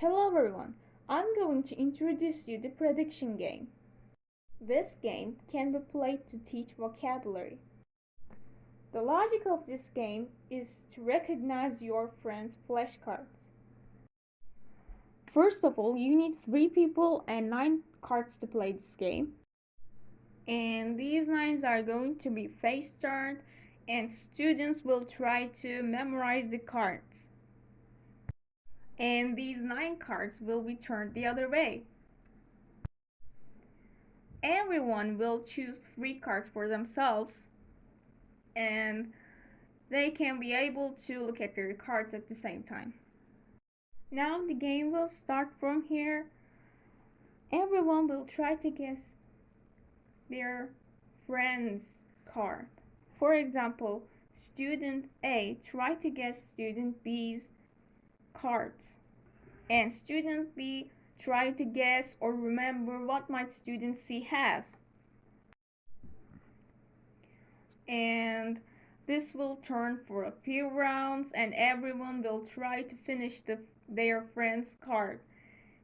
Hello everyone, I'm going to introduce you the prediction game. This game can be played to teach vocabulary. The logic of this game is to recognize your friend's flashcards. First of all, you need 3 people and 9 cards to play this game. And these 9s are going to be face turned and students will try to memorize the cards. And these 9 cards will be turned the other way. Everyone will choose 3 cards for themselves and they can be able to look at their cards at the same time. Now the game will start from here. Everyone will try to guess their friend's card. For example, student A try to guess student B's cards. And student B try to guess or remember what my student C has. And this will turn for a few rounds and everyone will try to finish the their friend's card.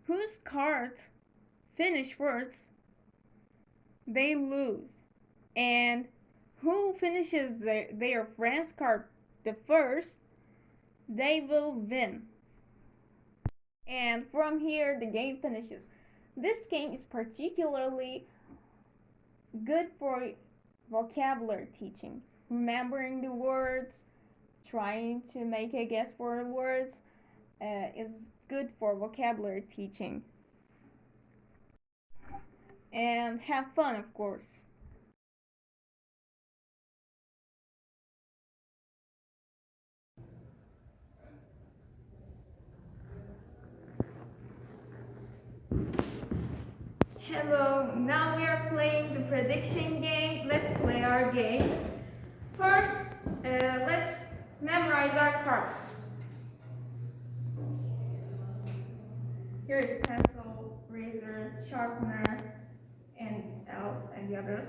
Whose card finish first, they lose. And who finishes their, their friend's card the first, they will win. And from here, the game finishes. This game is particularly good for vocabulary teaching, remembering the words, trying to make a guess for the words, uh, is good for vocabulary teaching. And have fun, of course. Hello, now we are playing the prediction game. Let's play our game. First, uh, let's memorize our cards. Here is pencil, razor, sharpener, and else and the others.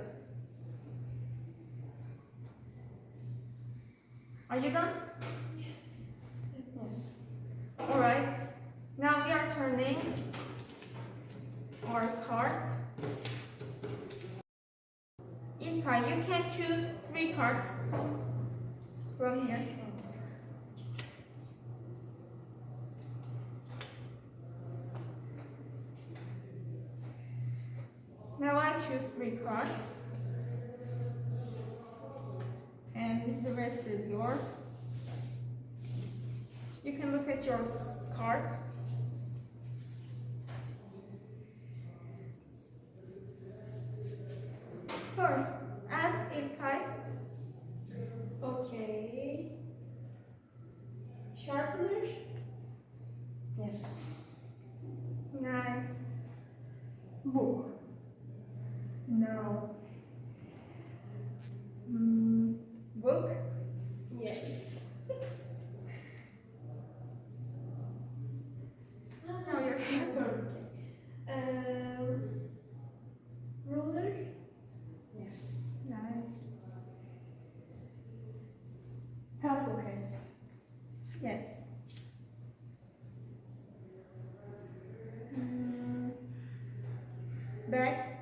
Are you done? Yes. Yes. All right. Now we are turning our cards. Ilkay, you can choose three cards from here. Now I choose three cards. And the rest is yours. You can look at your cards. First, ask Ilkay. Okay. Sharpener? Yes. Nice. Book. No. Mm, book? Yes. Now your My turn. turn. Um, ruler? Yes. Nice. Pencil case. Yes. Mm, bag.